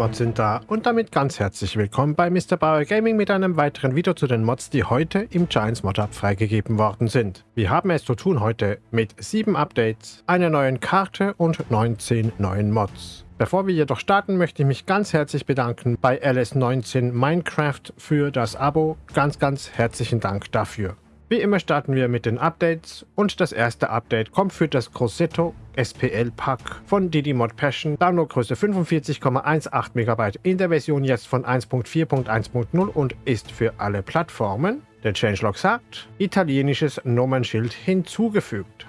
Mods sind da und damit ganz herzlich willkommen bei Mr. Bauer Gaming mit einem weiteren Video zu den Mods, die heute im Giants Mod Hub freigegeben worden sind. Wir haben es zu tun heute mit 7 Updates, einer neuen Karte und 19 neuen Mods. Bevor wir jedoch starten, möchte ich mich ganz herzlich bedanken bei LS19 Minecraft für das Abo. Ganz, ganz herzlichen Dank dafür. Wie immer starten wir mit den Updates und das erste Update kommt für das Grosseto SPL Pack von Didymod Passion, Downloadgröße 45,18 MB in der Version jetzt von 1.4.1.0 und ist für alle Plattformen. Der Changelog sagt, italienisches Nummernschild hinzugefügt.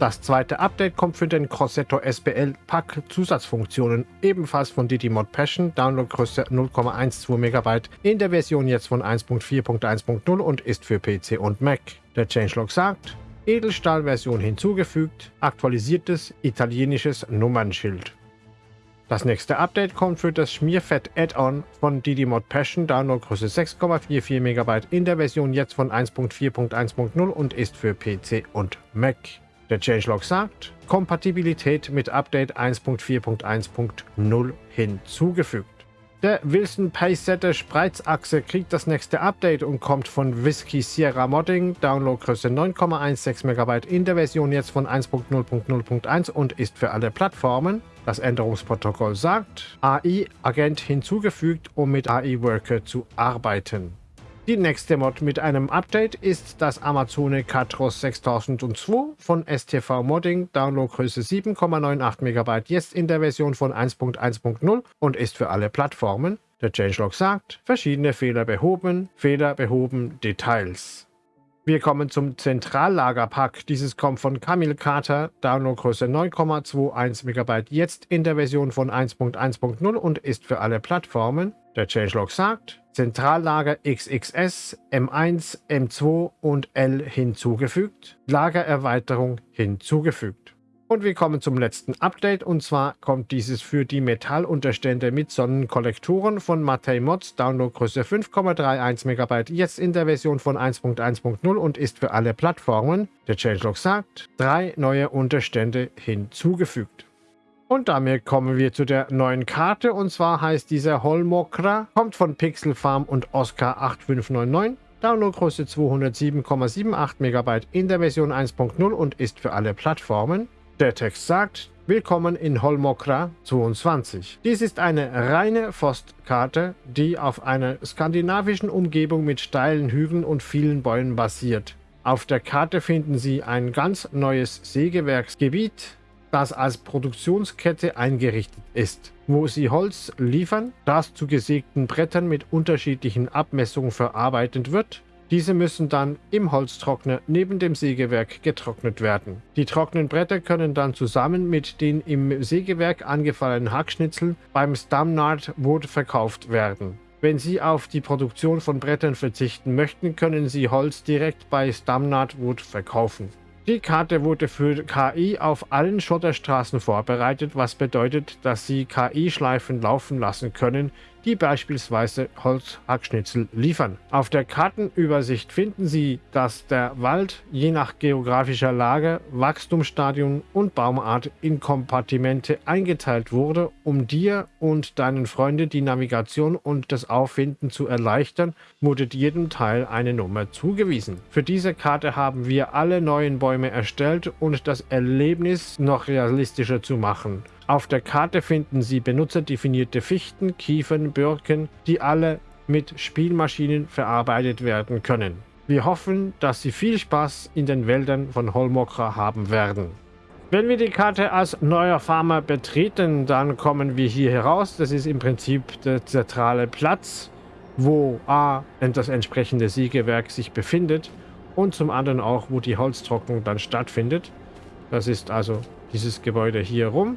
Das zweite Update kommt für den Crossetto SPL Pack Zusatzfunktionen, ebenfalls von Didymod Passion, Downloadgröße 0,12 MB, in der Version jetzt von 1.4.1.0 und ist für PC und Mac. Der Changelog sagt, Edelstahlversion hinzugefügt, aktualisiertes italienisches Nummernschild. Das nächste Update kommt für das Schmierfett Add-on von Didymod Passion, Downloadgröße 6,44 MB in der Version jetzt von 1.4.1.0 und ist für PC und Mac. Der Changelog sagt, Kompatibilität mit Update 1.4.1.0 hinzugefügt. Der Wilson Pacesetter Spreizachse kriegt das nächste Update und kommt von Whiskey Sierra Modding, Downloadgröße 9,16 MB in der Version jetzt von 1.0.0.1 und ist für alle Plattformen. Das Änderungsprotokoll sagt, AI-Agent hinzugefügt, um mit AI-Worker zu arbeiten. Die nächste Mod mit einem Update ist das Amazone Catros 6002 von STV Modding, Downloadgröße 7,98 MB, jetzt in der Version von 1.1.0 und ist für alle Plattformen. Der Changelog sagt, verschiedene Fehler behoben, Fehler behoben, Details. Wir kommen zum Zentrallagerpack. Dieses kommt von Camille Carter, Downloadgröße 9,21 MB, jetzt in der Version von 1.1.0 und ist für alle Plattformen. Der Changelog sagt, Zentrallager XXS, M1, M2 und L hinzugefügt, Lagererweiterung hinzugefügt. Und wir kommen zum letzten Update und zwar kommt dieses für die Metallunterstände mit Sonnenkollektoren von Matei Mods, Downloadgröße 5,31 MB, jetzt in der Version von 1.1.0 und ist für alle Plattformen, der Changelog sagt, drei neue Unterstände hinzugefügt. Und damit kommen wir zu der neuen Karte und zwar heißt dieser Holmokra, kommt von Pixel Farm und Oscar 8599. Downloadgröße 207,78 MB in der Version 1.0 und ist für alle Plattformen. Der Text sagt, Willkommen in Holmokra 22. Dies ist eine reine Forstkarte, die auf einer skandinavischen Umgebung mit steilen Hügeln und vielen Bäumen basiert. Auf der Karte finden Sie ein ganz neues Sägewerksgebiet, das als Produktionskette eingerichtet ist, wo sie Holz liefern, das zu gesägten Brettern mit unterschiedlichen Abmessungen verarbeitet wird. Diese müssen dann im Holztrockner neben dem Sägewerk getrocknet werden. Die trockenen Bretter können dann zusammen mit den im Sägewerk angefallenen Hackschnitzeln beim Stamnard Wood verkauft werden. Wenn Sie auf die Produktion von Brettern verzichten möchten, können Sie Holz direkt bei Stamnard Wood verkaufen. Die Karte wurde für KI auf allen Schotterstraßen vorbereitet, was bedeutet, dass Sie KI-Schleifen laufen lassen können, die beispielsweise Holzhackschnitzel liefern. Auf der Kartenübersicht finden Sie, dass der Wald je nach geografischer Lage, Wachstumsstadium und Baumart in Kompartimente eingeteilt wurde, um dir und deinen Freunden die Navigation und das Auffinden zu erleichtern, wurde jedem Teil eine Nummer zugewiesen. Für diese Karte haben wir alle neuen Bäume erstellt und das Erlebnis noch realistischer zu machen. Auf der Karte finden Sie benutzerdefinierte Fichten, Kiefern, Birken, die alle mit Spielmaschinen verarbeitet werden können. Wir hoffen, dass Sie viel Spaß in den Wäldern von Holmokra haben werden. Wenn wir die Karte als neuer Farmer betreten, dann kommen wir hier heraus. Das ist im Prinzip der zentrale Platz, wo A, das entsprechende Sägewerk sich befindet und zum anderen auch, wo die Holztrocknung dann stattfindet. Das ist also dieses Gebäude hier rum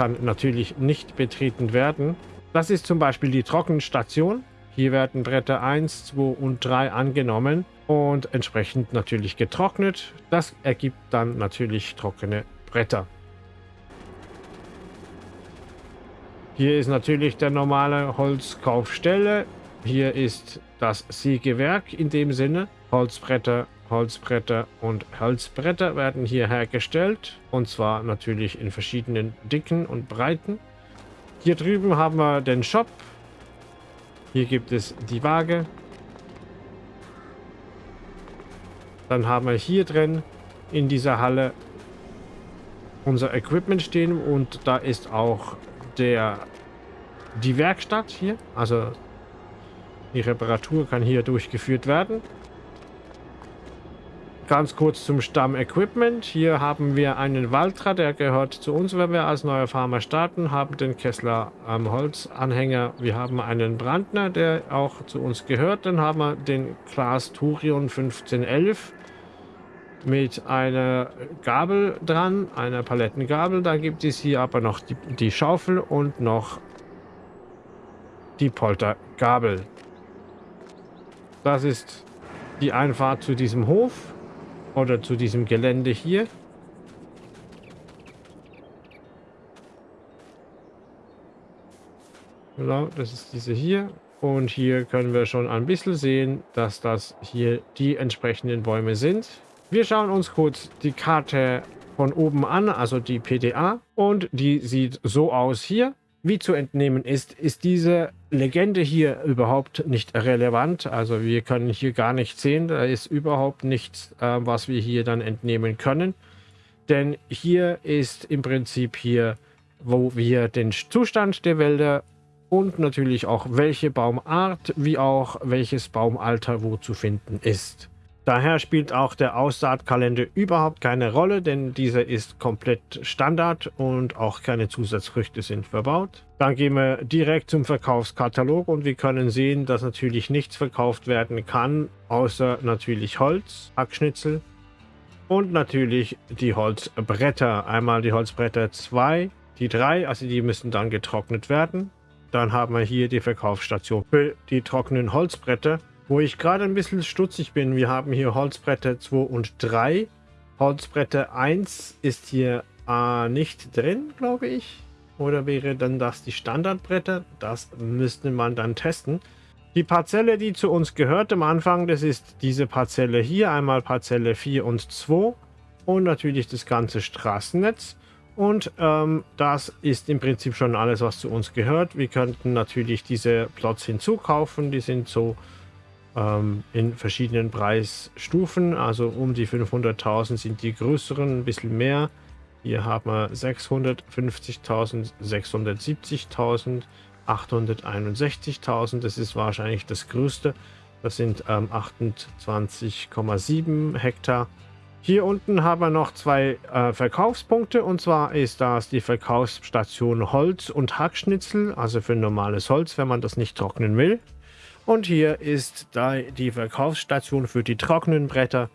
kann natürlich nicht betreten werden. Das ist zum Beispiel die Trockenstation. Hier werden Bretter 1, 2 und 3 angenommen und entsprechend natürlich getrocknet. Das ergibt dann natürlich trockene Bretter. Hier ist natürlich der normale Holzkaufstelle. Hier ist das Sägewerk in dem Sinne. Holzbretter Holzbretter und Holzbretter werden hier hergestellt und zwar natürlich in verschiedenen Dicken und Breiten. Hier drüben haben wir den Shop. Hier gibt es die Waage. Dann haben wir hier drin in dieser Halle unser Equipment stehen und da ist auch der die Werkstatt hier. Also die Reparatur kann hier durchgeführt werden. Ganz kurz zum Stamm-Equipment. Hier haben wir einen Valtra, der gehört zu uns, wenn wir als neuer Farmer starten, haben den Kessler am Holzanhänger. Wir haben einen Brandner, der auch zu uns gehört. Dann haben wir den Klaas Turion 1511 mit einer Gabel dran, einer Palettengabel. Da gibt es hier aber noch die, die Schaufel und noch die Poltergabel. Das ist die Einfahrt zu diesem Hof oder zu diesem Gelände hier. Genau, das ist diese hier. Und hier können wir schon ein bisschen sehen, dass das hier die entsprechenden Bäume sind. Wir schauen uns kurz die Karte von oben an, also die PDA. Und die sieht so aus hier. Wie zu entnehmen ist, ist diese Legende hier überhaupt nicht relevant. Also wir können hier gar nicht sehen. Da ist überhaupt nichts, äh, was wir hier dann entnehmen können. Denn hier ist im Prinzip hier, wo wir den Zustand der Wälder und natürlich auch welche Baumart wie auch welches Baumalter wo zu finden ist. Daher spielt auch der Aussaatkalender überhaupt keine Rolle, denn dieser ist komplett Standard und auch keine Zusatzfrüchte sind verbaut. Dann gehen wir direkt zum Verkaufskatalog und wir können sehen, dass natürlich nichts verkauft werden kann, außer natürlich Holz, Hackschnitzel und natürlich die Holzbretter. Einmal die Holzbretter 2, die 3, also die müssen dann getrocknet werden. Dann haben wir hier die Verkaufsstation für die trockenen Holzbretter wo ich gerade ein bisschen stutzig bin, wir haben hier Holzbretter 2 und 3. Holzbretter 1 ist hier äh, nicht drin, glaube ich. Oder wäre dann das die Standardbretter? Das müsste man dann testen. Die Parzelle, die zu uns gehört am Anfang, das ist diese Parzelle hier. Einmal Parzelle 4 und 2. Und natürlich das ganze Straßennetz. Und ähm, das ist im Prinzip schon alles, was zu uns gehört. Wir könnten natürlich diese Plots hinzukaufen. Die sind so ähm, in verschiedenen Preisstufen. Also um die 500.000 sind die größeren, ein bisschen mehr. Hier haben wir 650.000, 670.000, 861.000. Das ist wahrscheinlich das größte. Das sind ähm, 28,7 Hektar. Hier unten haben wir noch zwei äh, Verkaufspunkte und zwar ist das die Verkaufsstation Holz und Hackschnitzel, also für normales Holz, wenn man das nicht trocknen will. Und hier ist da die Verkaufsstation für die trockenen Bretter.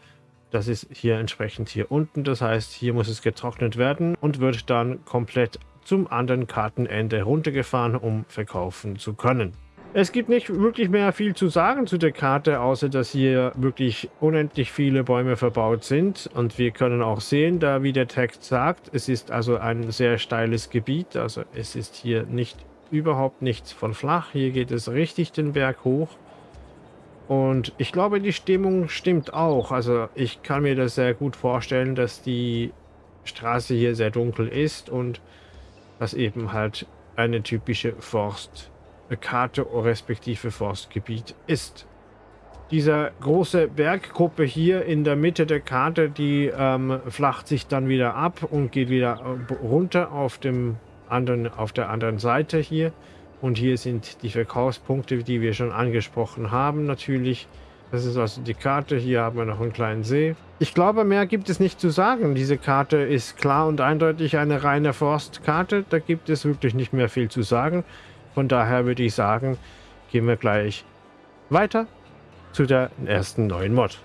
Das ist hier entsprechend hier unten. Das heißt, hier muss es getrocknet werden und wird dann komplett zum anderen Kartenende runtergefahren, um verkaufen zu können. Es gibt nicht wirklich mehr viel zu sagen zu der Karte, außer dass hier wirklich unendlich viele Bäume verbaut sind. Und wir können auch sehen, da wie der Text sagt, es ist also ein sehr steiles Gebiet. Also es ist hier nicht überhaupt nichts von flach. Hier geht es richtig den Berg hoch. Und ich glaube, die Stimmung stimmt auch. Also ich kann mir das sehr gut vorstellen, dass die Straße hier sehr dunkel ist und das eben halt eine typische Forstkarte respektive Forstgebiet ist. Diese große Berggruppe hier in der Mitte der Karte, die ähm, flacht sich dann wieder ab und geht wieder äh, runter auf dem anderen, auf der anderen Seite hier. Und hier sind die Verkaufspunkte, die wir schon angesprochen haben natürlich. Das ist also die Karte. Hier haben wir noch einen kleinen See. Ich glaube, mehr gibt es nicht zu sagen. Diese Karte ist klar und eindeutig eine reine Forstkarte. Da gibt es wirklich nicht mehr viel zu sagen. Von daher würde ich sagen, gehen wir gleich weiter zu der ersten neuen Mod.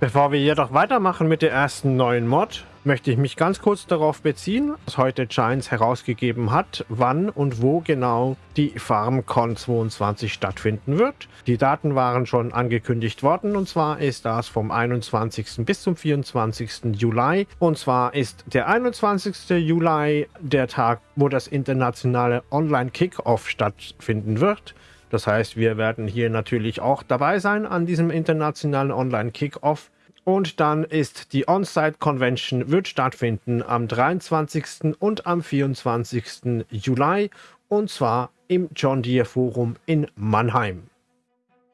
Bevor wir jedoch weitermachen mit der ersten neuen Mod, möchte ich mich ganz kurz darauf beziehen, was heute Giants herausgegeben hat, wann und wo genau die FarmCon 22 stattfinden wird. Die Daten waren schon angekündigt worden und zwar ist das vom 21. bis zum 24. Juli. Und zwar ist der 21. Juli der Tag, wo das internationale Online-Kickoff stattfinden wird. Das heißt, wir werden hier natürlich auch dabei sein an diesem internationalen Online-Kickoff. Und dann ist die On-Site Convention wird stattfinden am 23. und am 24. Juli und zwar im John Deere Forum in Mannheim.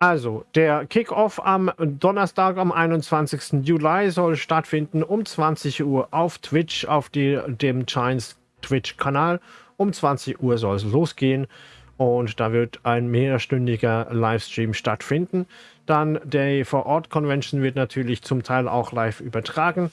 Also, der Kickoff am Donnerstag, am 21. Juli soll stattfinden um 20 Uhr auf Twitch, auf die, dem Giants Twitch-Kanal. Um 20 Uhr soll es losgehen und da wird ein mehrstündiger Livestream stattfinden. Dann der Vor-Ort-Convention wird natürlich zum Teil auch live übertragen.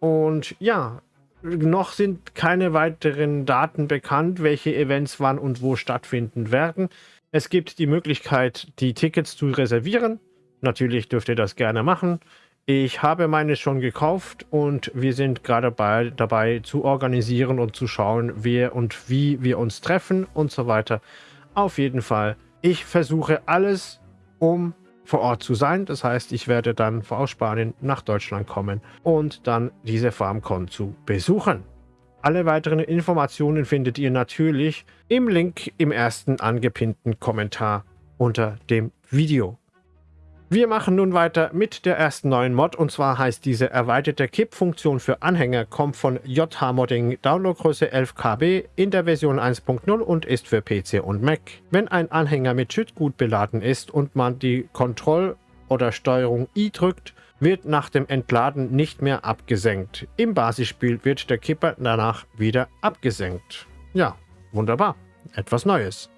Und ja, noch sind keine weiteren Daten bekannt, welche Events wann und wo stattfinden werden. Es gibt die Möglichkeit, die Tickets zu reservieren. Natürlich dürft ihr das gerne machen. Ich habe meine schon gekauft und wir sind gerade bei, dabei zu organisieren und zu schauen, wer und wie wir uns treffen und so weiter. Auf jeden Fall, ich versuche alles, um vor Ort zu sein. Das heißt, ich werde dann aus Spanien nach Deutschland kommen und dann diese FarmCon zu besuchen. Alle weiteren Informationen findet ihr natürlich im Link im ersten angepinnten Kommentar unter dem Video. Wir machen nun weiter mit der ersten neuen Mod und zwar heißt diese erweiterte Kippfunktion für Anhänger kommt von JH Modding Downloadgröße 11 KB in der Version 1.0 und ist für PC und Mac. Wenn ein Anhänger mit Schüttgut beladen ist und man die Kontroll- oder Steuerung I drückt, wird nach dem Entladen nicht mehr abgesenkt. Im Basisspiel wird der Kipper danach wieder abgesenkt. Ja, wunderbar. Etwas Neues.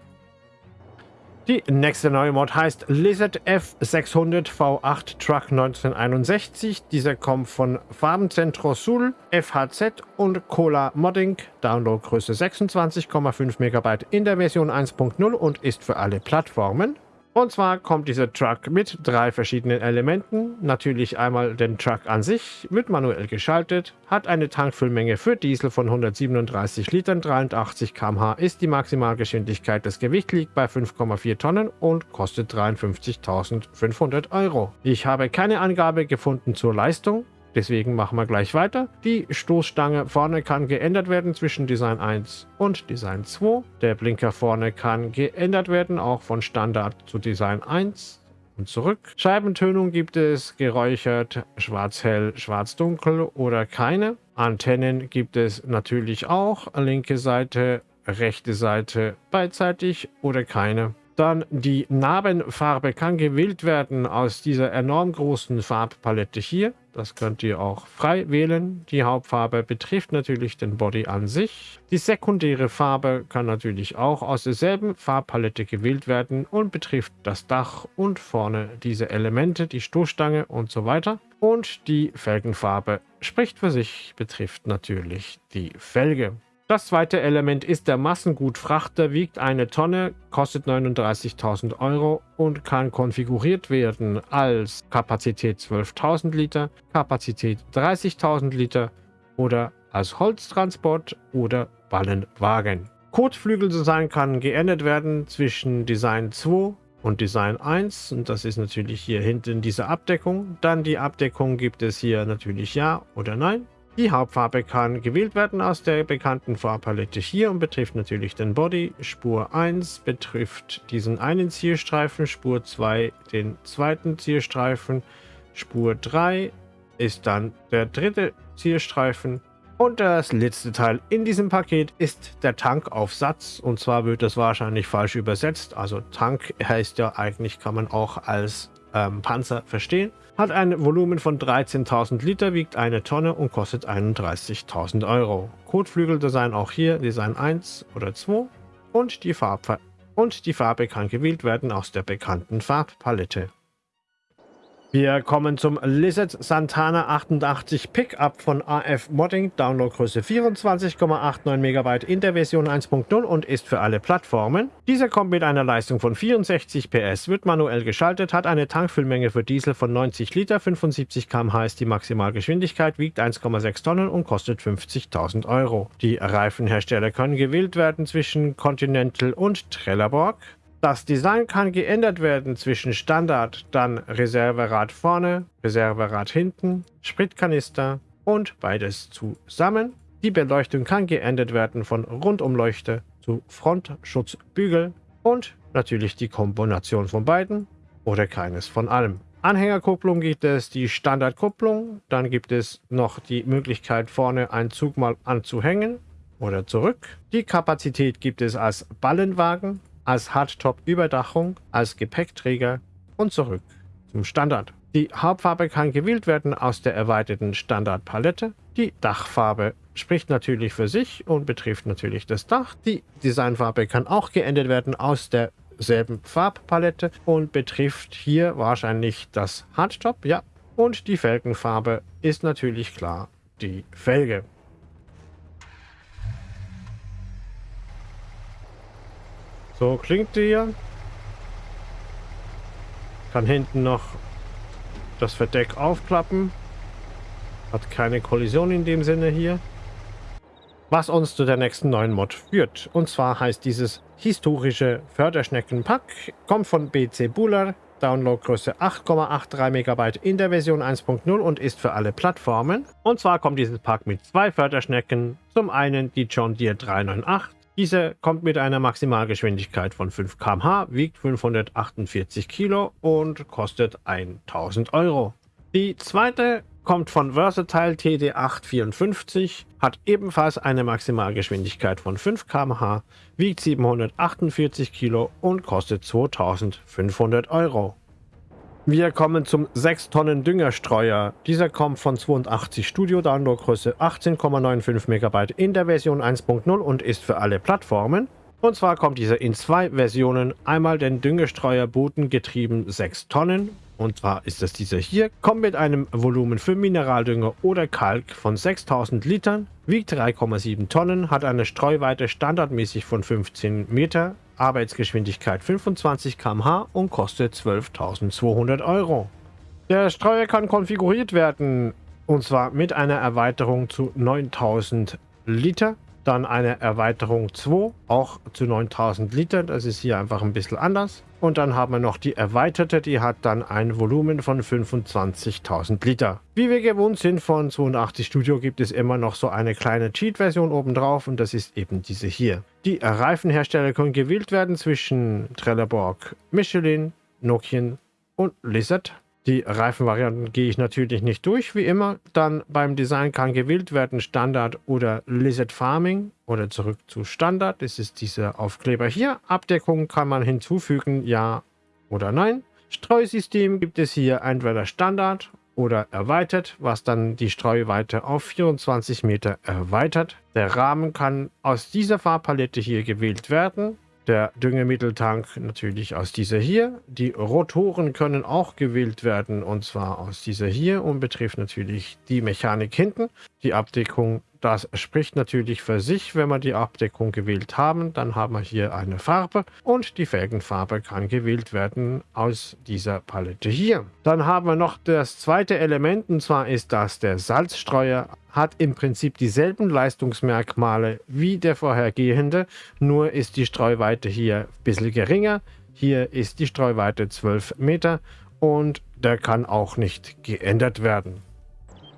Die nächste neue Mod heißt Lizard F600 V8 Truck 1961. Dieser kommt von Farbencentro Sul, FHZ und Cola Modding. Downloadgröße 26,5 MB in der Version 1.0 und ist für alle Plattformen. Und zwar kommt dieser Truck mit drei verschiedenen Elementen. Natürlich einmal den Truck an sich, wird manuell geschaltet, hat eine Tankfüllmenge für Diesel von 137 Litern, 83 km/h ist die Maximalgeschwindigkeit. Das Gewicht liegt bei 5,4 Tonnen und kostet 53.500 Euro. Ich habe keine Angabe gefunden zur Leistung. Deswegen machen wir gleich weiter. Die Stoßstange vorne kann geändert werden zwischen Design 1 und Design 2. Der Blinker vorne kann geändert werden, auch von Standard zu Design 1 und zurück. Scheibentönung gibt es geräuchert, schwarz-hell, schwarz-dunkel oder keine. Antennen gibt es natürlich auch. Linke Seite, rechte Seite beidseitig oder keine. Dann die Narbenfarbe kann gewählt werden aus dieser enorm großen Farbpalette hier. Das könnt ihr auch frei wählen. Die Hauptfarbe betrifft natürlich den Body an sich. Die sekundäre Farbe kann natürlich auch aus derselben Farbpalette gewählt werden und betrifft das Dach und vorne diese Elemente, die Stoßstange und so weiter. Und die Felgenfarbe spricht für sich, betrifft natürlich die Felge. Das zweite Element ist der Massengutfrachter, wiegt eine Tonne, kostet 39.000 Euro und kann konfiguriert werden als Kapazität 12.000 Liter, Kapazität 30.000 Liter oder als Holztransport oder Ballenwagen. Kotflügeldesign kann geändert werden zwischen Design 2 und Design 1 und das ist natürlich hier hinten diese Abdeckung. Dann die Abdeckung gibt es hier natürlich Ja oder Nein. Die Hauptfarbe kann gewählt werden aus der bekannten Farbpalette hier und betrifft natürlich den Body. Spur 1 betrifft diesen einen Zielstreifen, Spur 2 den zweiten Zielstreifen, Spur 3 ist dann der dritte Zielstreifen und das letzte Teil in diesem Paket ist der Tankaufsatz und zwar wird das wahrscheinlich falsch übersetzt. Also Tank heißt ja eigentlich, kann man auch als ähm, Panzer verstehen. Hat ein Volumen von 13.000 Liter, wiegt eine Tonne und kostet 31.000 Euro. Kotflügeldesign auch hier, Design 1 oder 2 und die, Farbe, und die Farbe kann gewählt werden aus der bekannten Farbpalette. Wir kommen zum Lizard Santana 88 Pickup von AF Modding, Downloadgröße 24,89 MB in der Version 1.0 und ist für alle Plattformen. Dieser kommt mit einer Leistung von 64 PS, wird manuell geschaltet, hat eine Tankfüllmenge für Diesel von 90 Liter, 75 km/h ist die Maximalgeschwindigkeit, wiegt 1,6 Tonnen und kostet 50.000 Euro. Die Reifenhersteller können gewählt werden zwischen Continental und Trelleborg. Das Design kann geändert werden zwischen Standard, dann Reserverad vorne, Reserverad hinten, Spritkanister und beides zusammen. Die Beleuchtung kann geändert werden von Rundumleuchte zu Frontschutzbügel und natürlich die Kombination von beiden oder keines von allem. Anhängerkupplung gibt es die Standardkupplung, dann gibt es noch die Möglichkeit vorne einen Zug mal anzuhängen oder zurück. Die Kapazität gibt es als Ballenwagen, als Hardtop-Überdachung, als Gepäckträger und zurück zum Standard. Die Hauptfarbe kann gewählt werden aus der erweiterten Standardpalette. Die Dachfarbe spricht natürlich für sich und betrifft natürlich das Dach. Die Designfarbe kann auch geändert werden aus derselben Farbpalette und betrifft hier wahrscheinlich das Hardtop, ja. Und die Felgenfarbe ist natürlich klar die Felge. So klingt die hier. Kann hinten noch das Verdeck aufklappen. Hat keine Kollision in dem Sinne hier. Was uns zu der nächsten neuen Mod führt. Und zwar heißt dieses historische Förderschneckenpack, kommt von BC Buller, Downloadgröße 8,83 MB in der Version 1.0 und ist für alle Plattformen. Und zwar kommt dieses Pack mit zwei Förderschnecken. Zum einen die John Deere 398 diese kommt mit einer Maximalgeschwindigkeit von 5 km/h, wiegt 548 Kilo und kostet 1000 Euro. Die zweite kommt von Versatile TD854, hat ebenfalls eine Maximalgeschwindigkeit von 5 km/h, wiegt 748 Kilo und kostet 2500 Euro. Wir kommen zum 6 Tonnen Düngerstreuer. Dieser kommt von 82 Studio, Downloadgröße 18,95 MB in der Version 1.0 und ist für alle Plattformen. Und zwar kommt dieser in zwei Versionen. Einmal den Düngestreuer Bodengetrieben 6 Tonnen. Und zwar ist das dieser hier. Kommt mit einem Volumen für Mineraldünger oder Kalk von 6000 Litern. Wiegt 3,7 Tonnen. Hat eine Streuweite standardmäßig von 15 Meter. Arbeitsgeschwindigkeit 25 km/h und kostet 12.200 Euro. Der Streuer kann konfiguriert werden und zwar mit einer Erweiterung zu 9000 Liter dann eine Erweiterung 2, auch zu 9000 Liter. Das ist hier einfach ein bisschen anders. Und dann haben wir noch die erweiterte, die hat dann ein Volumen von 25.000 Liter. Wie wir gewohnt sind von 82 Studio gibt es immer noch so eine kleine Cheat-Version obendrauf und das ist eben diese hier. Die Reifenhersteller können gewählt werden zwischen Trelleborg, Michelin, Nokian und Lizard. Die Reifenvarianten gehe ich natürlich nicht durch, wie immer. Dann beim Design kann gewählt werden Standard oder Lizard Farming oder zurück zu Standard. Das ist dieser Aufkleber hier. Abdeckung kann man hinzufügen, ja oder nein. Streusystem gibt es hier entweder Standard oder erweitert, was dann die Streuweite auf 24 Meter erweitert. Der Rahmen kann aus dieser Farbpalette hier gewählt werden. Der Düngemitteltank natürlich aus dieser hier. Die Rotoren können auch gewählt werden und zwar aus dieser hier und betrifft natürlich die Mechanik hinten. Die Abdeckung das spricht natürlich für sich, wenn wir die Abdeckung gewählt haben. Dann haben wir hier eine Farbe und die Felgenfarbe kann gewählt werden aus dieser Palette hier. Dann haben wir noch das zweite Element und zwar ist das der Salzstreuer. Hat im Prinzip dieselben Leistungsmerkmale wie der vorhergehende, nur ist die Streuweite hier ein bisschen geringer. Hier ist die Streuweite 12 Meter und der kann auch nicht geändert werden.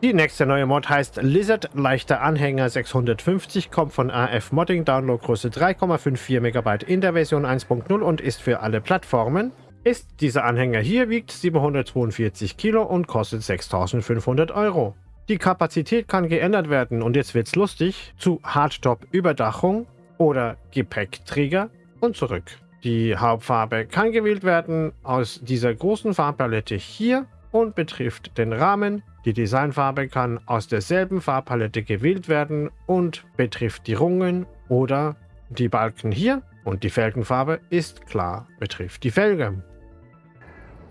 Die nächste neue Mod heißt Lizard leichter Anhänger 650, kommt von AF Modding, Downloadgröße 3,54 MB in der Version 1.0 und ist für alle Plattformen. Ist dieser Anhänger hier, wiegt 742 Kilo und kostet 6500 Euro. Die Kapazität kann geändert werden und jetzt wird's lustig, zu Hardtop-Überdachung oder Gepäckträger und zurück. Die Hauptfarbe kann gewählt werden aus dieser großen Farbpalette hier und betrifft den Rahmen, die Designfarbe kann aus derselben Farbpalette gewählt werden und betrifft die Rungen oder die Balken hier. Und die Felgenfarbe ist klar, betrifft die Felge.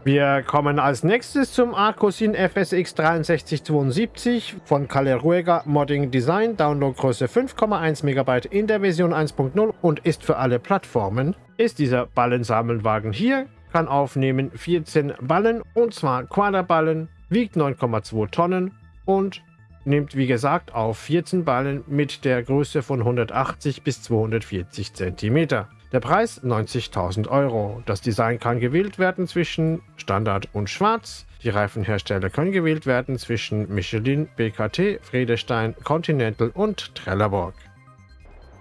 Wir kommen als nächstes zum Arcosin FSX 6372 von Caleruega Modding Design, Downloadgröße 5,1 MB in der Version 1.0 und ist für alle Plattformen. Ist dieser Ballensammelwagen hier, kann aufnehmen 14 Ballen und zwar Quaderballen, wiegt 9,2 Tonnen und nimmt wie gesagt auf 14 Ballen mit der Größe von 180 bis 240 cm. Der Preis 90.000 Euro. Das Design kann gewählt werden zwischen Standard und Schwarz. Die Reifenhersteller können gewählt werden zwischen Michelin, BKT, Friedestein, Continental und Trelleborg.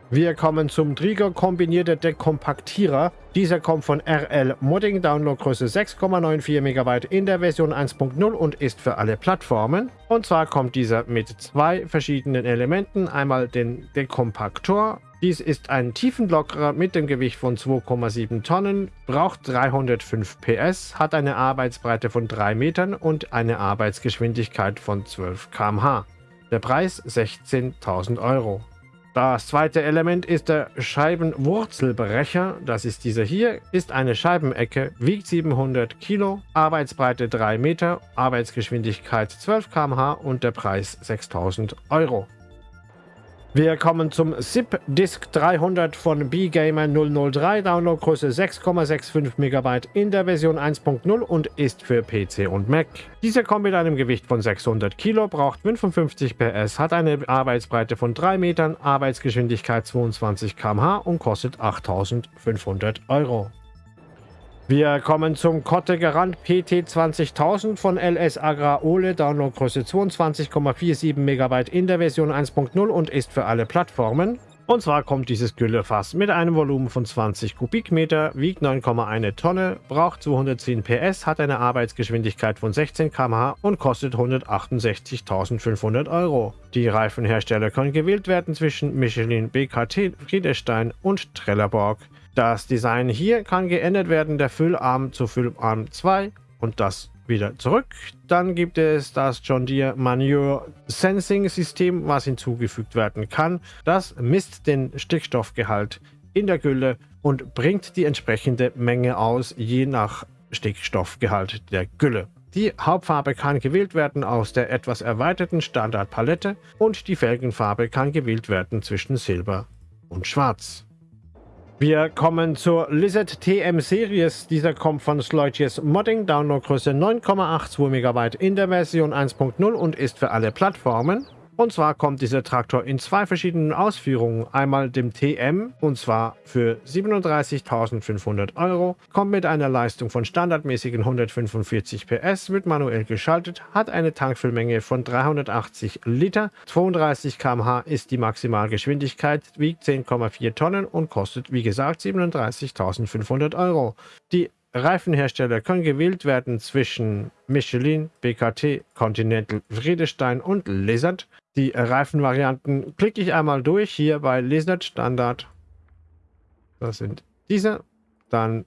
Wir kommen zum Trigger kombinierte Dekompaktierer. Dieser kommt von RL Modding, Downloadgröße 6,94 MB in der Version 1.0 und ist für alle Plattformen. Und zwar kommt dieser mit zwei verschiedenen Elementen. Einmal den Dekompaktor. Dies ist ein Tiefenlockerer mit dem Gewicht von 2,7 Tonnen, braucht 305 PS, hat eine Arbeitsbreite von 3 Metern und eine Arbeitsgeschwindigkeit von 12 km/h. Der Preis 16.000 Euro. Das zweite Element ist der Scheibenwurzelbrecher. Das ist dieser hier. Ist eine Scheibenecke, wiegt 700 Kilo, Arbeitsbreite 3 Meter, Arbeitsgeschwindigkeit 12 km/h und der Preis 6000 Euro. Wir kommen zum SIP Disk 300 von BGamer 003, Downloadgröße 6,65 MB in der Version 1.0 und ist für PC und Mac. Dieser kommt mit einem Gewicht von 600 Kilo, braucht 55 PS, hat eine Arbeitsbreite von 3 Metern, Arbeitsgeschwindigkeit 22 km/h und kostet 8500 Euro. Wir kommen zum Kotte Garant PT 20000 von LS Agra Ole, Downloadgröße 22,47 MB in der Version 1.0 und ist für alle Plattformen. Und zwar kommt dieses Güllefass mit einem Volumen von 20 Kubikmeter, wiegt 9,1 Tonne, braucht 210 PS, hat eine Arbeitsgeschwindigkeit von 16 km/h und kostet 168.500 Euro. Die Reifenhersteller können gewählt werden zwischen Michelin, BKT, Friedestein und Trelleborg. Das Design hier kann geändert werden, der Füllarm zu Füllarm 2 und das wieder zurück. Dann gibt es das John Deere Manure Sensing System, was hinzugefügt werden kann. Das misst den Stickstoffgehalt in der Gülle und bringt die entsprechende Menge aus, je nach Stickstoffgehalt der Gülle. Die Hauptfarbe kann gewählt werden aus der etwas erweiterten Standardpalette und die Felgenfarbe kann gewählt werden zwischen Silber und Schwarz. Wir kommen zur Lizard TM Series. Dieser kommt von Sloitius Modding, Downloadgröße 9,82 MB in der Version 1.0 und ist für alle Plattformen. Und zwar kommt dieser Traktor in zwei verschiedenen Ausführungen. Einmal dem TM und zwar für 37.500 Euro, kommt mit einer Leistung von standardmäßigen 145 PS, wird manuell geschaltet, hat eine Tankfüllmenge von 380 Liter, 32 km/h ist die Maximalgeschwindigkeit, wiegt 10,4 Tonnen und kostet wie gesagt 37.500 Euro. Die Reifenhersteller können gewählt werden zwischen Michelin, BKT, Continental, Friedestein und Lizard. Die Reifenvarianten klicke ich einmal durch hier bei Lizard Standard. Das sind diese. Dann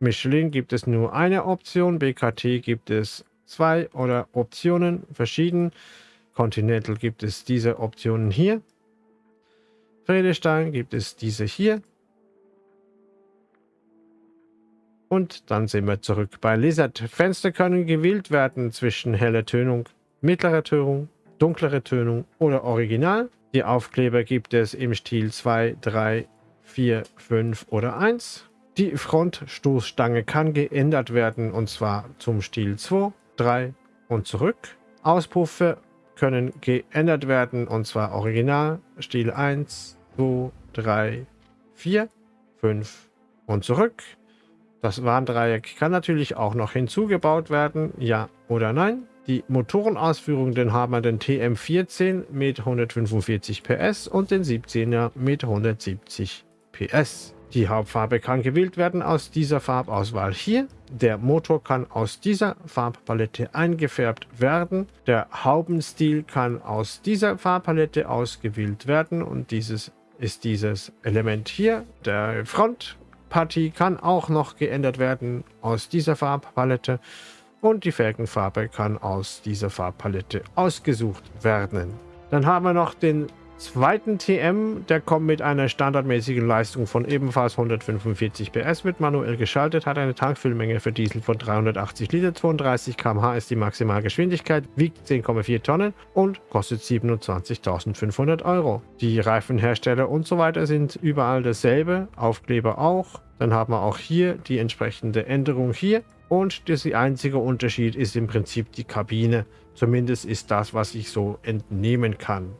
Michelin gibt es nur eine Option, BKT gibt es zwei oder Optionen verschieden. Continental gibt es diese Optionen hier. Friedestein gibt es diese hier. Und dann sind wir zurück bei Lizard. Fenster können gewählt werden zwischen heller Tönung, mittlerer Tönung dunklere Tönung oder Original. Die Aufkleber gibt es im Stil 2, 3, 4, 5 oder 1. Die Frontstoßstange kann geändert werden und zwar zum Stil 2, 3 und zurück. Auspuffe können geändert werden und zwar Original, Stil 1, 2, 3, 4, 5 und zurück. Das Warndreieck kann natürlich auch noch hinzugebaut werden, ja oder nein. Die Motorenausführung, den haben wir den TM14 mit 145 PS und den 17er mit 170 PS. Die Hauptfarbe kann gewählt werden aus dieser Farbauswahl hier. Der Motor kann aus dieser Farbpalette eingefärbt werden. Der Haubenstil kann aus dieser Farbpalette ausgewählt werden und dieses ist dieses Element hier. Der Frontpartie kann auch noch geändert werden aus dieser Farbpalette und die Felgenfarbe kann aus dieser Farbpalette ausgesucht werden. Dann haben wir noch den zweiten TM, der kommt mit einer standardmäßigen Leistung von ebenfalls 145 PS, wird manuell geschaltet, hat eine Tankfüllmenge für Diesel von 380 Liter, 32 km/h ist die Maximalgeschwindigkeit, wiegt 10,4 Tonnen und kostet 27.500 Euro. Die Reifenhersteller und so weiter sind überall dasselbe, Aufkleber auch. Dann haben wir auch hier die entsprechende Änderung hier und der einzige Unterschied ist im Prinzip die Kabine. Zumindest ist das, was ich so entnehmen kann.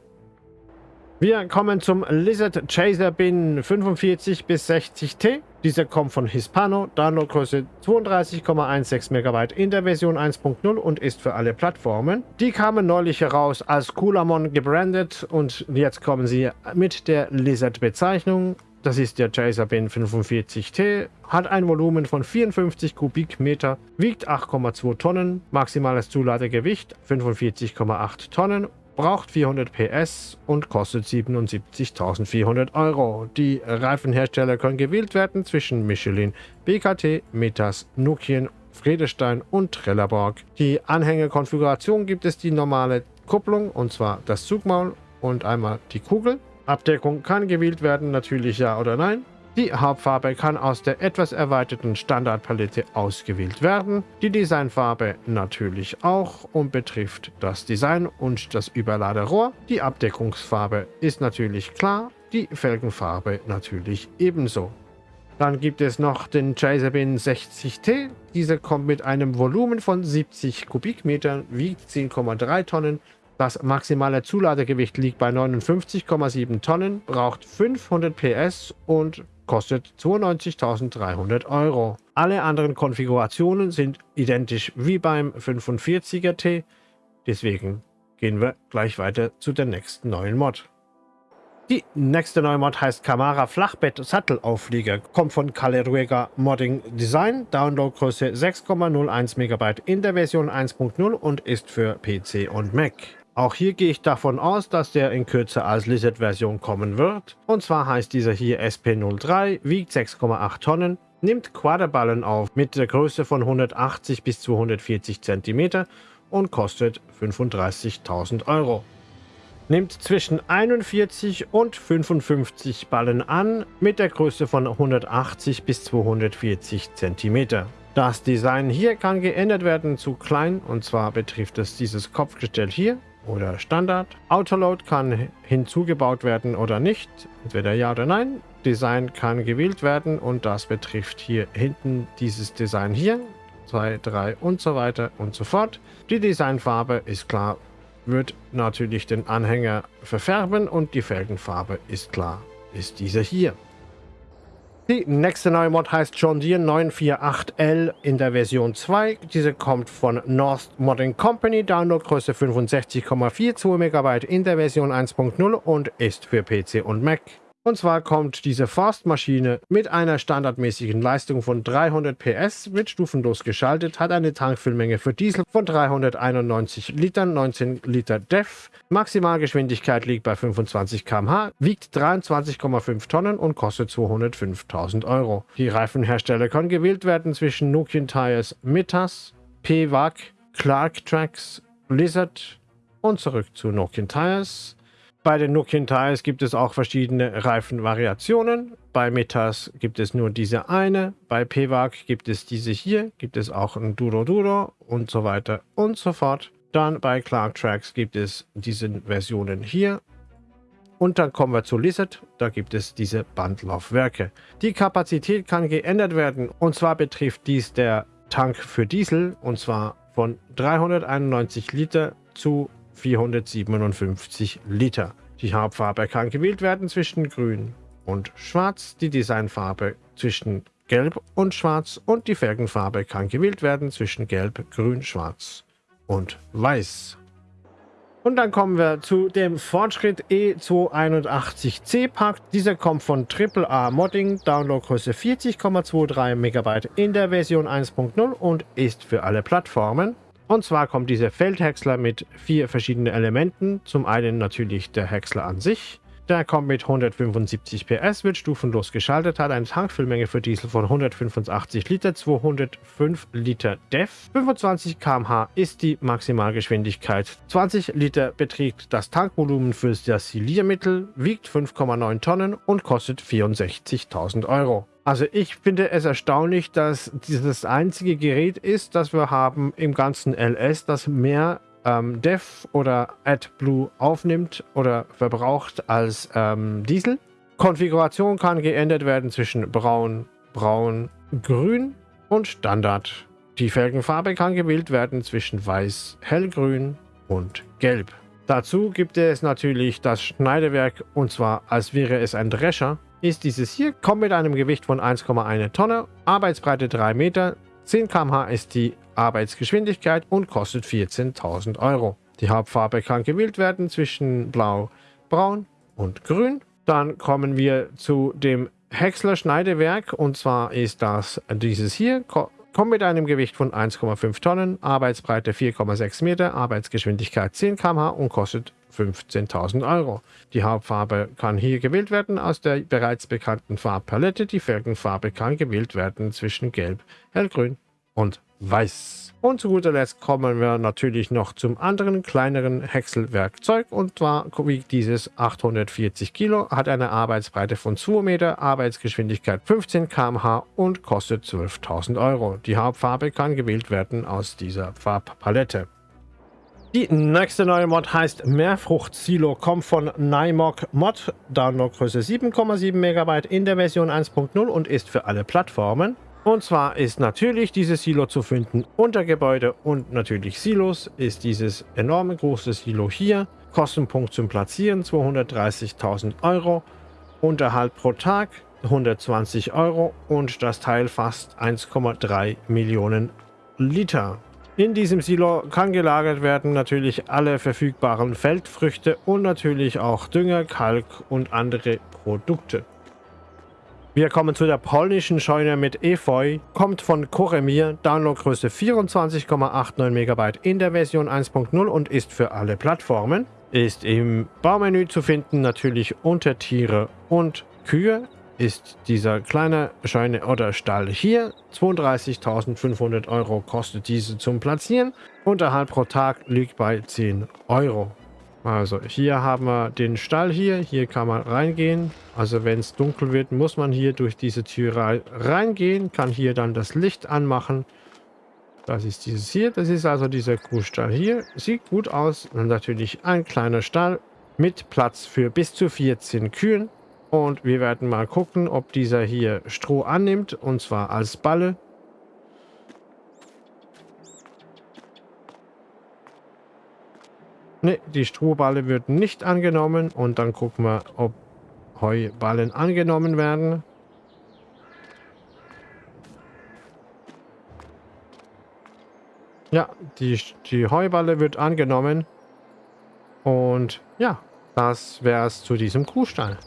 Wir kommen zum Lizard Chaser Bin 45 bis 60T. Diese kommt von Hispano, Downloadgröße 32,16 MB in der Version 1.0 und ist für alle Plattformen. Die kamen neulich heraus als Coolamon gebrandet und jetzt kommen sie mit der Lizard-Bezeichnung. Das ist der Chaser Bin 45T, hat ein Volumen von 54 Kubikmeter, wiegt 8,2 Tonnen, maximales Zuladegewicht 45,8 Tonnen braucht 400 PS und kostet 77.400 Euro. Die Reifenhersteller können gewählt werden zwischen Michelin, BKT, Metas, Nokian, Friedestein und Trelleborg. Die Anhängekonfiguration gibt es die normale Kupplung und zwar das Zugmaul und einmal die Kugel. Abdeckung kann gewählt werden, natürlich ja oder nein. Die Hauptfarbe kann aus der etwas erweiterten Standardpalette ausgewählt werden. Die Designfarbe natürlich auch und betrifft das Design und das Überladerohr. Die Abdeckungsfarbe ist natürlich klar, die Felgenfarbe natürlich ebenso. Dann gibt es noch den Chaserbin 60T. Dieser kommt mit einem Volumen von 70 Kubikmetern, wiegt 10,3 Tonnen. Das maximale Zuladegewicht liegt bei 59,7 Tonnen, braucht 500 PS und kostet 92.300 Euro. Alle anderen Konfigurationen sind identisch wie beim 45er T, deswegen gehen wir gleich weiter zu der nächsten neuen Mod. Die nächste neue Mod heißt Camara Flachbett Sattelauflieger, kommt von Caleruega Modding Design, Downloadgröße 6,01 MB in der Version 1.0 und ist für PC und Mac. Auch hier gehe ich davon aus, dass der in Kürze als Lizard-Version kommen wird. Und zwar heißt dieser hier SP03, wiegt 6,8 Tonnen, nimmt Quaderballen auf mit der Größe von 180 bis 240 cm und kostet 35.000 Euro. Nimmt zwischen 41 und 55 Ballen an mit der Größe von 180 bis 240 cm. Das Design hier kann geändert werden zu klein und zwar betrifft es dieses Kopfgestell hier oder Standard. Autoload kann hinzugebaut werden oder nicht, entweder ja oder nein. Design kann gewählt werden und das betrifft hier hinten dieses Design hier. 2, 3 und so weiter und so fort. Die Designfarbe ist klar, wird natürlich den Anhänger verfärben und die Felgenfarbe ist klar, ist diese hier. Die nächste neue Mod heißt John Deere 948L in der Version 2. Diese kommt von North Modding Company, Downloadgröße 65,42 MB in der Version 1.0 und ist für PC und Mac. Und zwar kommt diese Forstmaschine mit einer standardmäßigen Leistung von 300 PS, wird stufenlos geschaltet, hat eine Tankfüllmenge für Diesel von 391 Litern, 19 Liter DEF. Maximalgeschwindigkeit liegt bei 25 km/h, wiegt 23,5 Tonnen und kostet 205.000 Euro. Die Reifenhersteller können gewählt werden zwischen Nokian Tires Mitas, PWAG, Clark Tracks, Blizzard und zurück zu Nokian Tires. Bei den Nokian Tires gibt es auch verschiedene Reifenvariationen. Bei Metas gibt es nur diese eine. Bei PWAG gibt es diese hier. Gibt es auch ein Duro Duro und so weiter und so fort. Dann bei Clark Tracks gibt es diese Versionen hier. Und dann kommen wir zu Lizard. Da gibt es diese Bandlaufwerke. Die Kapazität kann geändert werden. Und zwar betrifft dies der Tank für Diesel. Und zwar von 391 Liter zu 457 Liter. Die Hauptfarbe kann gewählt werden zwischen Grün und Schwarz, die Designfarbe zwischen Gelb und Schwarz und die Felgenfarbe kann gewählt werden zwischen Gelb, Grün, Schwarz und Weiß. Und dann kommen wir zu dem Fortschritt E281C Pack. Dieser kommt von AAA Modding, Downloadgröße 40,23 MB in der Version 1.0 und ist für alle Plattformen. Und zwar kommt dieser Feldhäcksler mit vier verschiedenen Elementen. Zum einen natürlich der Häcksler an sich. Der kommt mit 175 PS, wird stufenlos geschaltet, hat eine Tankfüllmenge für Diesel von 185 Liter, 205 Liter DEF. 25 km/h ist die Maximalgeschwindigkeit. 20 Liter beträgt das Tankvolumen für das Siliermittel, wiegt 5,9 Tonnen und kostet 64.000 Euro. Also ich finde es erstaunlich, dass dieses einzige Gerät ist, das wir haben im ganzen LS, das mehr ähm, Dev oder AdBlue aufnimmt oder verbraucht als ähm, Diesel. Konfiguration kann geändert werden zwischen Braun, Braun, Grün und Standard. Die Felgenfarbe kann gewählt werden zwischen Weiß, Hellgrün und Gelb. Dazu gibt es natürlich das Schneidewerk und zwar als wäre es ein Drescher ist dieses hier, kommt mit einem Gewicht von 1,1 Tonne, Arbeitsbreite 3 Meter, 10 km/h ist die Arbeitsgeschwindigkeit und kostet 14.000 Euro. Die Hauptfarbe kann gewählt werden zwischen Blau, Braun und Grün. Dann kommen wir zu dem Häcksler Schneidewerk und zwar ist das dieses hier, kommt mit einem Gewicht von 1,5 Tonnen, Arbeitsbreite 4,6 Meter, Arbeitsgeschwindigkeit 10 km/h und kostet 15.000 Euro. Die Hauptfarbe kann hier gewählt werden aus der bereits bekannten Farbpalette. Die Felgenfarbe kann gewählt werden zwischen Gelb, Hellgrün und Weiß. Und zu guter Letzt kommen wir natürlich noch zum anderen kleineren Häckselwerkzeug und zwar wiegt dieses 840 Kilo, hat eine Arbeitsbreite von 2 Meter, Arbeitsgeschwindigkeit 15 km/h und kostet 12.000 Euro. Die Hauptfarbe kann gewählt werden aus dieser Farbpalette. Die nächste neue Mod heißt Mehrfrucht-Silo, kommt von Nymog Mod, Downloadgröße 7,7 MB in der Version 1.0 und ist für alle Plattformen. Und zwar ist natürlich dieses Silo zu finden unter Gebäude und natürlich Silos ist dieses enorme große Silo hier. Kostenpunkt zum Platzieren 230.000 Euro. Unterhalt pro Tag 120 Euro und das Teil fast 1,3 Millionen Liter. In diesem Silo kann gelagert werden natürlich alle verfügbaren Feldfrüchte und natürlich auch Dünger, Kalk und andere Produkte. Wir kommen zu der polnischen Scheune mit Efeu, kommt von Koremir, Downloadgröße 24,89 MB in der Version 1.0 und ist für alle Plattformen. Ist im Baumenü zu finden natürlich unter Tiere und Kühe. Ist dieser kleine Scheune oder Stall hier. 32.500 Euro kostet diese zum Platzieren. Unterhalt pro Tag liegt bei 10 Euro. Also hier haben wir den Stall hier. Hier kann man reingehen. Also wenn es dunkel wird, muss man hier durch diese Tür reingehen. Kann hier dann das Licht anmachen. Das ist dieses hier. Das ist also dieser Kuhstall hier. Sieht gut aus. Und natürlich ein kleiner Stall mit Platz für bis zu 14 Kühen. Und wir werden mal gucken, ob dieser hier Stroh annimmt. Und zwar als Balle. Ne, die Strohballe wird nicht angenommen. Und dann gucken wir, ob Heuballen angenommen werden. Ja, die, die Heuballe wird angenommen. Und ja, das wäre es zu diesem Kuhstall.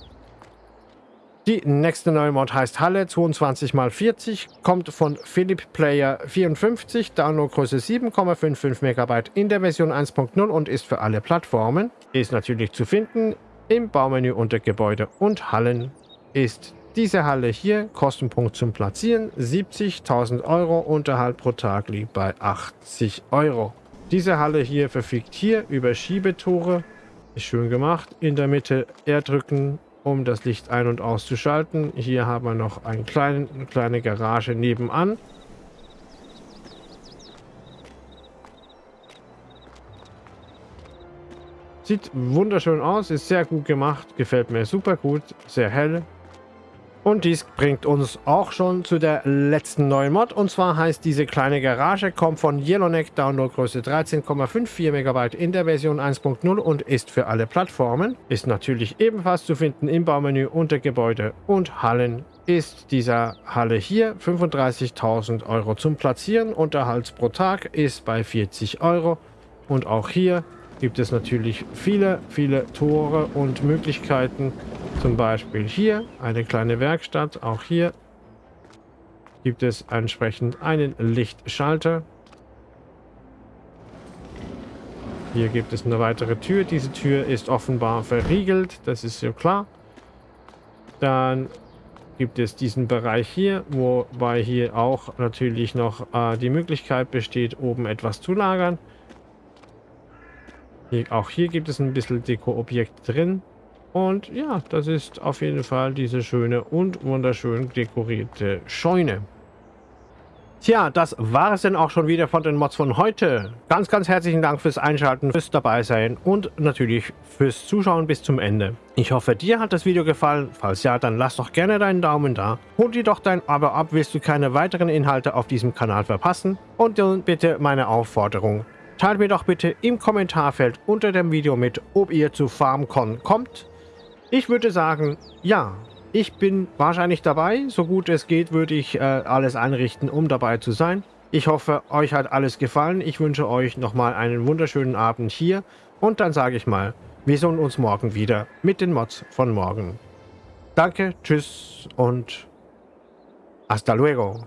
Die nächste neue Mod heißt Halle 22x40, kommt von Philipp Player 54, Downloadgröße 7,55 MB in der Version 1.0 und ist für alle Plattformen. Ist natürlich zu finden im Baumenü unter Gebäude und Hallen. Ist diese Halle hier, Kostenpunkt zum Platzieren 70.000 Euro, Unterhalt pro Tag liegt bei 80 Euro. Diese Halle hier verfügt hier über Schiebetore, ist schön gemacht. In der Mitte R drücken um das Licht ein- und auszuschalten. Hier haben wir noch einen kleinen, eine kleine Garage nebenan. Sieht wunderschön aus, ist sehr gut gemacht, gefällt mir super gut, sehr hell. Und dies bringt uns auch schon zu der letzten neuen Mod. Und zwar heißt diese kleine Garage, kommt von Yellowneck, Downloadgröße 13,54 MB in der Version 1.0 und ist für alle Plattformen. Ist natürlich ebenfalls zu finden im Baumenü unter Gebäude und Hallen. Ist dieser Halle hier 35.000 Euro zum Platzieren. Unterhalt pro Tag ist bei 40 Euro. Und auch hier gibt es natürlich viele, viele Tore und Möglichkeiten. Zum Beispiel hier eine kleine Werkstatt. Auch hier gibt es entsprechend einen Lichtschalter. Hier gibt es eine weitere Tür. Diese Tür ist offenbar verriegelt. Das ist ja klar. Dann gibt es diesen Bereich hier, wobei hier auch natürlich noch äh, die Möglichkeit besteht, oben etwas zu lagern. Hier, auch hier gibt es ein bisschen Deko-Objekt drin. Und ja, das ist auf jeden Fall diese schöne und wunderschön dekorierte Scheune. Tja, das war es denn auch schon wieder von den Mods von heute. Ganz, ganz herzlichen Dank fürs Einschalten, fürs Dabeisein und natürlich fürs Zuschauen bis zum Ende. Ich hoffe, dir hat das Video gefallen. Falls ja, dann lass doch gerne deinen Daumen da. Hol dir doch dein Abo ab, willst du keine weiteren Inhalte auf diesem Kanal verpassen. Und dann bitte meine Aufforderung. Teilt mir doch bitte im Kommentarfeld unter dem Video mit, ob ihr zu FarmCon kommt. Ich würde sagen, ja. Ich bin wahrscheinlich dabei. So gut es geht, würde ich äh, alles einrichten, um dabei zu sein. Ich hoffe, euch hat alles gefallen. Ich wünsche euch nochmal einen wunderschönen Abend hier. Und dann sage ich mal, wir sehen uns morgen wieder mit den Mods von morgen. Danke, tschüss und hasta luego.